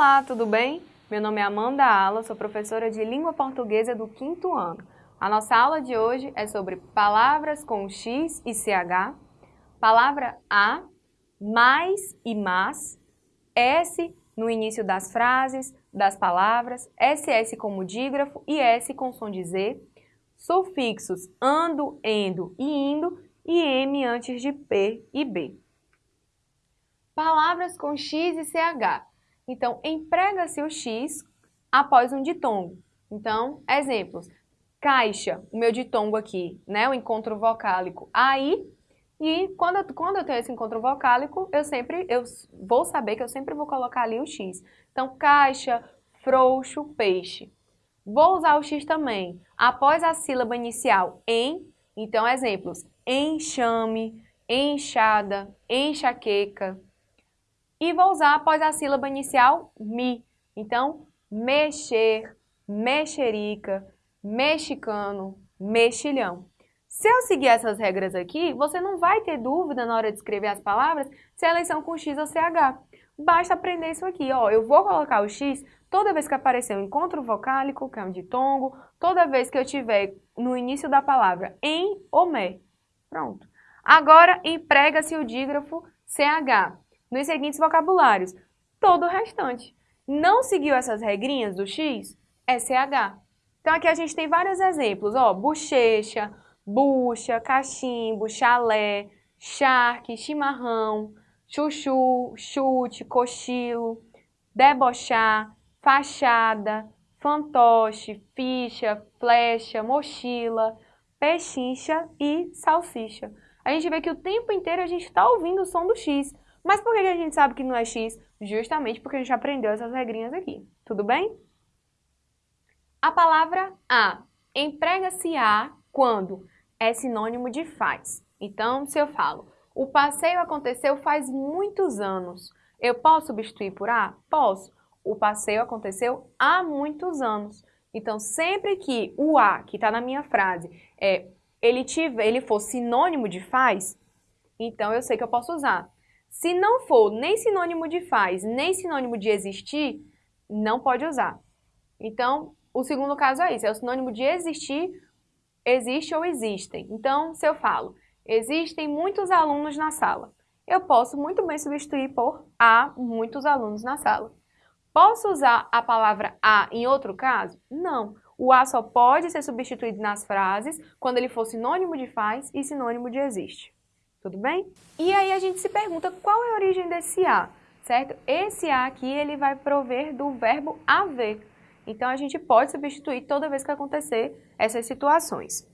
Olá, tudo bem? Meu nome é Amanda Ala, sou professora de Língua Portuguesa do quinto ano. A nossa aula de hoje é sobre palavras com X e CH, palavra A, mais e mas, S no início das frases, das palavras, SS como dígrafo e S com som de Z, sufixos ando, endo e indo e M antes de P e B. Palavras com X e CH. Então, emprega-se o X após um ditongo. Então, exemplos. Caixa, o meu ditongo aqui, né? O encontro vocálico aí. E quando eu, quando eu tenho esse encontro vocálico, eu sempre, eu vou saber que eu sempre vou colocar ali o X. Então, caixa, frouxo, peixe. Vou usar o X também. Após a sílaba inicial em, então exemplos, enxame, enxada, enxaqueca, e vou usar após a sílaba inicial mi. Então, mexer, mexerica, mexicano, mexilhão. Se eu seguir essas regras aqui, você não vai ter dúvida na hora de escrever as palavras se elas são com X ou CH. Basta aprender isso aqui, ó. Eu vou colocar o X toda vez que aparecer um encontro vocálico, que é um ditongo, toda vez que eu tiver no início da palavra em ou me. Pronto. Agora, emprega-se o dígrafo CH nos seguintes vocabulários. Todo o restante. Não seguiu essas regrinhas do X? É CH. Então aqui a gente tem vários exemplos, ó, bochecha, bucha, cachimbo, chalé, charque, chimarrão, chuchu, chute, cochilo, debochar, fachada, fantoche, ficha, flecha, mochila, pechincha e salsicha. A gente vê que o tempo inteiro a gente está ouvindo o som do X. Mas por que a gente sabe que não é X? Justamente porque a gente aprendeu essas regrinhas aqui. Tudo bem? A palavra a emprega-se a quando é sinônimo de faz. Então, se eu falo, o passeio aconteceu faz muitos anos, eu posso substituir por a? Posso. O passeio aconteceu há muitos anos. Então, sempre que o a, que está na minha frase, é, ele, tiver, ele for sinônimo de faz, então eu sei que eu posso usar. Se não for nem sinônimo de faz, nem sinônimo de existir, não pode usar. Então, o segundo caso é isso, é o sinônimo de existir, existe ou existem. Então, se eu falo, existem muitos alunos na sala, eu posso muito bem substituir por há muitos alunos na sala. Posso usar a palavra a em outro caso? Não. O a só pode ser substituído nas frases quando ele for sinônimo de faz e sinônimo de existe. Tudo bem? E aí a gente se pergunta qual é a origem desse A, certo? Esse A aqui, ele vai prover do verbo haver. Então, a gente pode substituir toda vez que acontecer essas situações.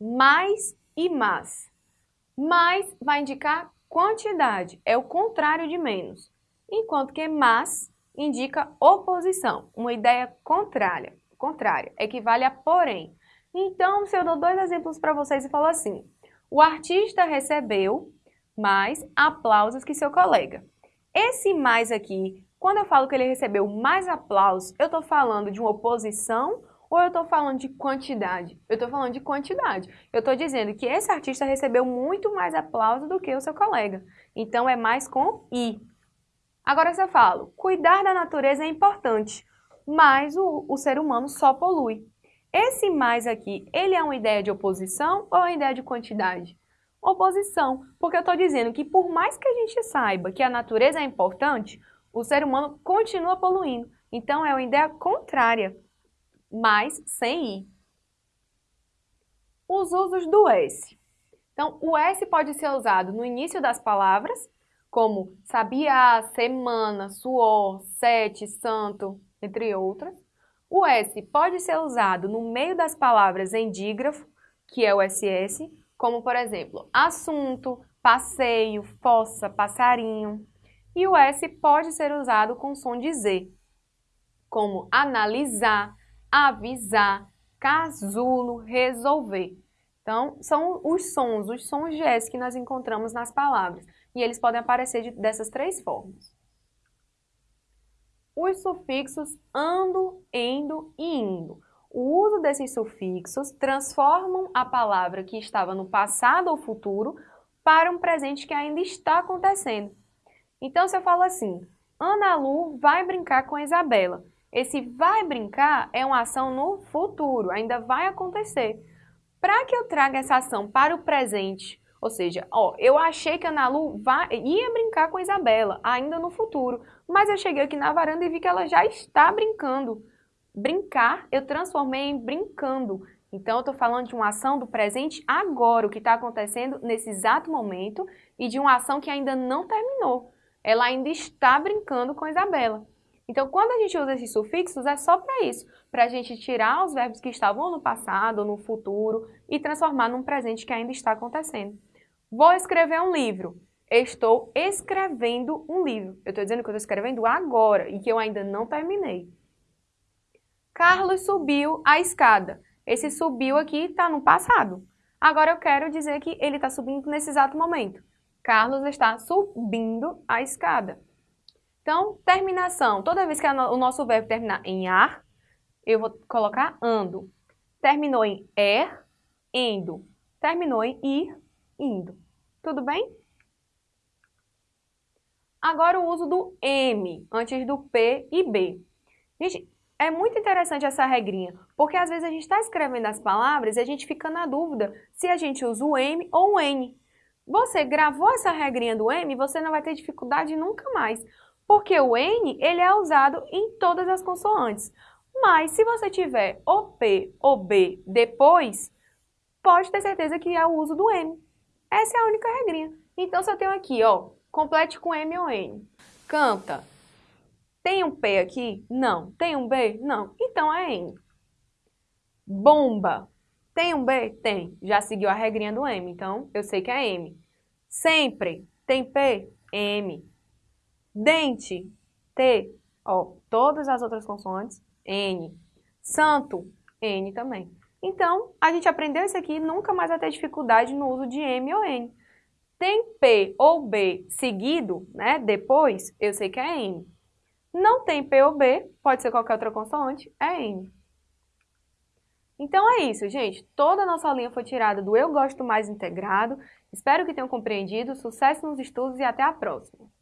Mais e mas. Mais vai indicar quantidade, é o contrário de menos. Enquanto que mas indica oposição, uma ideia contrária, contrária, equivale a porém. Então, se eu dou dois exemplos para vocês e falo assim, o artista recebeu mais aplausos que seu colega. Esse mais aqui, quando eu falo que ele recebeu mais aplausos, eu estou falando de uma oposição ou eu estou falando de quantidade? Eu estou falando de quantidade. Eu estou dizendo que esse artista recebeu muito mais aplausos do que o seu colega. Então, é mais com I. Agora, se eu falo, cuidar da natureza é importante, mas o, o ser humano só polui. Esse mais aqui, ele é uma ideia de oposição ou é uma ideia de quantidade? Oposição, porque eu estou dizendo que por mais que a gente saiba que a natureza é importante, o ser humano continua poluindo. Então é uma ideia contrária, mas sem i. Os usos do S. Então, o S pode ser usado no início das palavras, como sabia, semana, suor, sete, santo, entre outras. O S pode ser usado no meio das palavras em dígrafo, que é o SS, como por exemplo, assunto, passeio, fossa, passarinho. E o S pode ser usado com som de Z, como analisar, avisar, casulo, resolver. Então, são os sons, os sons de S que nós encontramos nas palavras. E eles podem aparecer de, dessas três formas os sufixos ando, endo e indo. O uso desses sufixos transformam a palavra que estava no passado ou futuro para um presente que ainda está acontecendo. Então, se eu falo assim, Ana Lu vai brincar com a Isabela. Esse vai brincar é uma ação no futuro, ainda vai acontecer. Para que eu traga essa ação para o presente, ou seja, ó, eu achei que a Ana Lu ia brincar com a Isabela, ainda no futuro, mas eu cheguei aqui na varanda e vi que ela já está brincando. Brincar, eu transformei em brincando. Então, eu estou falando de uma ação do presente agora, o que está acontecendo nesse exato momento, e de uma ação que ainda não terminou. Ela ainda está brincando com a Isabela. Então, quando a gente usa esses sufixos, é só para isso, para a gente tirar os verbos que estavam no passado no futuro e transformar num presente que ainda está acontecendo. Vou escrever um livro. Estou escrevendo um livro. Eu estou dizendo que eu estou escrevendo agora e que eu ainda não terminei. Carlos subiu a escada. Esse subiu aqui está no passado. Agora eu quero dizer que ele está subindo nesse exato momento. Carlos está subindo a escada. Então, terminação. Toda vez que o nosso verbo terminar em ar, eu vou colocar ando. Terminou em er, endo. Terminou em ir, indo. Tudo bem? Agora o uso do M antes do P e B. Gente, é muito interessante essa regrinha, porque às vezes a gente está escrevendo as palavras e a gente fica na dúvida se a gente usa o M ou o N. Você gravou essa regrinha do M, você não vai ter dificuldade nunca mais, porque o N ele é usado em todas as consoantes. Mas se você tiver o P ou B depois, pode ter certeza que é o uso do M. Essa é a única regrinha. Então, se eu tenho aqui, ó, complete com M ou N. Canta, tem um P aqui? Não. Tem um B? Não. Então é N. Bomba. Tem um B? Tem. Já seguiu a regrinha do M, então eu sei que é M. Sempre. Tem P? M. Dente. T. Ó, todas as outras consoantes, N. Santo, N também. Então, a gente aprendeu isso aqui, nunca mais vai ter dificuldade no uso de M ou N. Tem P ou B seguido, né, depois, eu sei que é N. Não tem P ou B, pode ser qualquer outra consoante, é N. Então é isso, gente. Toda a nossa linha foi tirada do Eu Gosto Mais Integrado. Espero que tenham compreendido. Sucesso nos estudos e até a próxima!